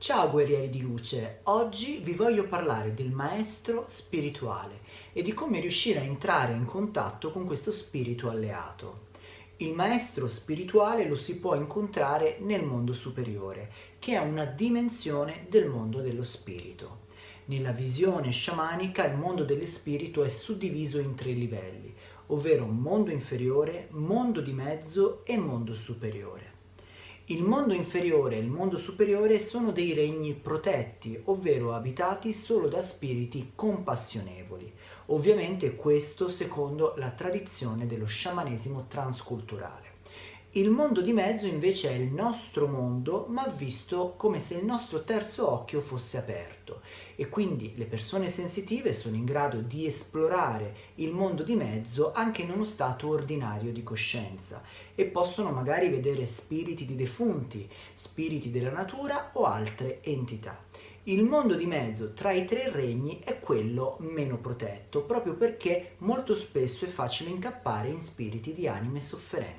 Ciao guerrieri di luce, oggi vi voglio parlare del maestro spirituale e di come riuscire a entrare in contatto con questo spirito alleato. Il maestro spirituale lo si può incontrare nel mondo superiore, che è una dimensione del mondo dello spirito. Nella visione sciamanica il mondo dello spirito è suddiviso in tre livelli, ovvero mondo inferiore, mondo di mezzo e mondo superiore. Il mondo inferiore e il mondo superiore sono dei regni protetti, ovvero abitati solo da spiriti compassionevoli. Ovviamente questo secondo la tradizione dello sciamanesimo transculturale. Il mondo di mezzo invece è il nostro mondo, ma visto come se il nostro terzo occhio fosse aperto e quindi le persone sensitive sono in grado di esplorare il mondo di mezzo anche in uno stato ordinario di coscienza e possono magari vedere spiriti di defunti, spiriti della natura o altre entità. Il mondo di mezzo tra i tre regni è quello meno protetto, proprio perché molto spesso è facile incappare in spiriti di anime sofferenti.